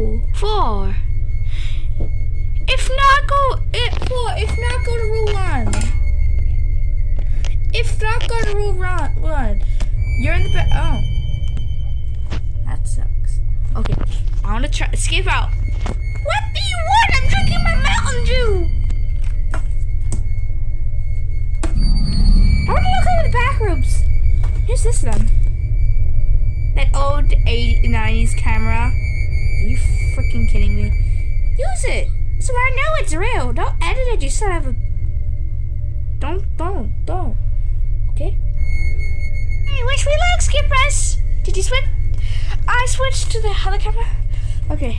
Four. If not, go it four. If not, go to rule one. If not, go to rule one. You're in the back. Oh, that sucks. Okay, I want to try escape out. What do you want? I'm drinking my Mountain Dew. I want to look over the back rooms. Here's this then. That old 80s, 90s camera. Use it. So I know it's real. Don't edit it, you son of a. Don't, don't, don't. Okay? Hey, wish me luck, Skippers. Did you switch? I switched to the camera. Okay.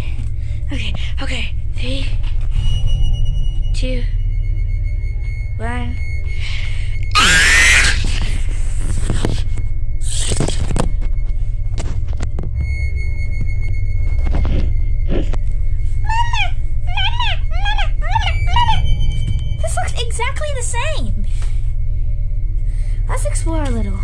Okay, okay. Three, two, exactly the same. Let's explore a little.